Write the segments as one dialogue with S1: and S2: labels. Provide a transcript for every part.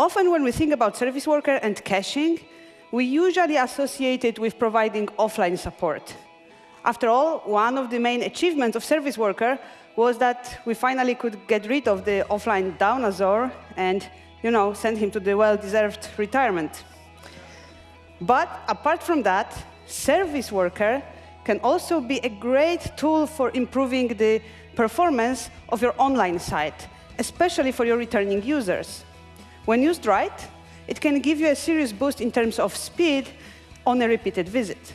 S1: often when we think about service worker and caching, we usually associate it with providing offline support. After all, one of the main achievements of service worker was that we finally could get rid of the offline dinosaur and you know, send him to the well-deserved retirement. But apart from that, service worker can also be a great tool for improving the performance of your online site, especially for your returning users. When used right, it can give you a serious boost in terms of speed on a repeated visit.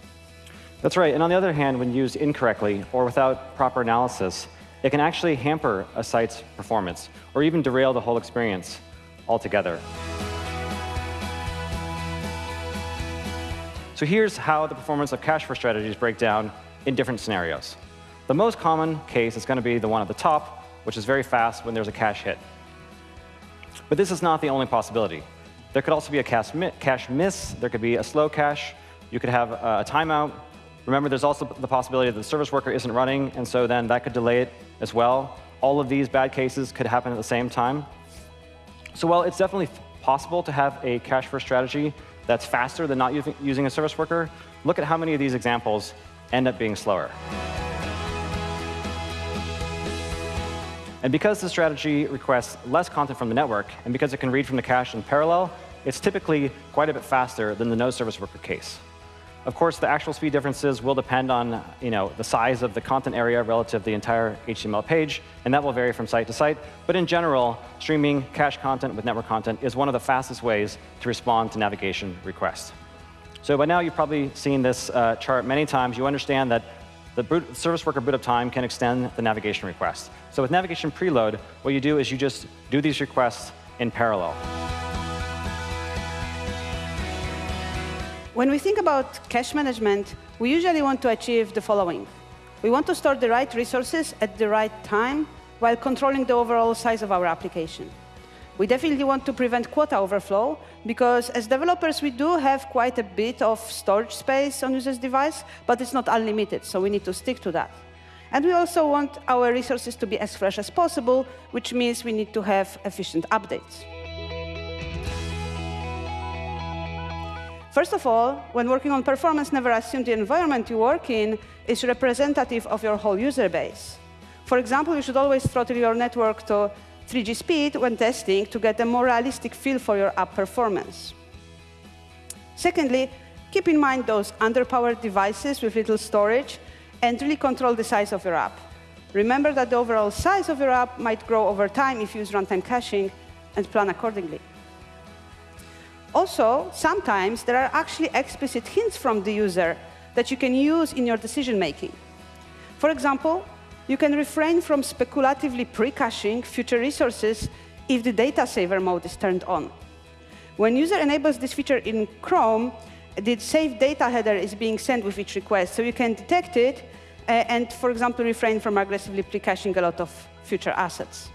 S2: That's right. And on the other hand, when used incorrectly or without proper analysis, it can actually hamper a site's performance or even derail the whole experience altogether. So here's how the performance of cache-first strategies break down in different scenarios. The most common case is going to be the one at the top, which is very fast when there's a cache hit. But this is not the only possibility. There could also be a cache, mi cache miss. There could be a slow cache. You could have a, a timeout. Remember, there's also the possibility that the service worker isn't running, and so then that could delay it as well. All of these bad cases could happen at the same time. So while it's definitely possible to have a cache-first strategy that's faster than not using a service worker, look at how many of these examples end up being slower. And because the strategy requests less content from the network, and because it can read from the cache in parallel, it's typically quite a bit faster than the no service worker case. Of course, the actual speed differences will depend on you know, the size of the content area relative to the entire HTML page, and that will vary from site to site. But in general, streaming cache content with network content is one of the fastest ways to respond to navigation requests. So by now, you've probably seen this uh, chart many times. You understand that the boot, service worker boot up time can extend the navigation request. So with navigation preload, what you do is you just do these requests in parallel.
S1: When we think about cache management, we usually want to achieve the following. We want to store the right resources at the right time while controlling the overall size of our application. We definitely want to prevent quota overflow, because as developers, we do have quite a bit of storage space on user's device, but it's not unlimited, so we need to stick to that. And we also want our resources to be as fresh as possible, which means we need to have efficient updates. First of all, when working on performance, never assume the environment you work in is representative of your whole user base. For example, you should always throttle your network to 3G speed when testing to get a more realistic feel for your app performance. Secondly, keep in mind those underpowered devices with little storage and really control the size of your app. Remember that the overall size of your app might grow over time if you use runtime caching and plan accordingly. Also, sometimes there are actually explicit hints from the user that you can use in your decision making. For example, you can refrain from speculatively pre-caching future resources if the data saver mode is turned on. When user enables this feature in Chrome, the save data header is being sent with each request, so you can detect it uh, and, for example, refrain from aggressively pre-caching a lot of future assets.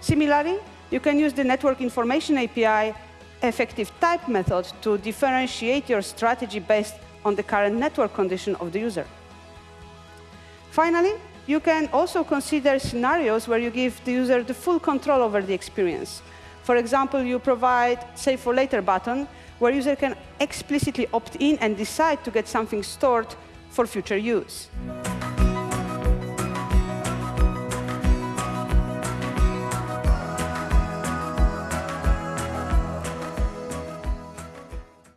S1: Similarly, you can use the Network Information API effective type method to differentiate your strategy based on the current network condition of the user. Finally, you can also consider scenarios where you give the user the full control over the experience. For example, you provide Save for Later button, where user can explicitly opt in and decide to get something stored for future use.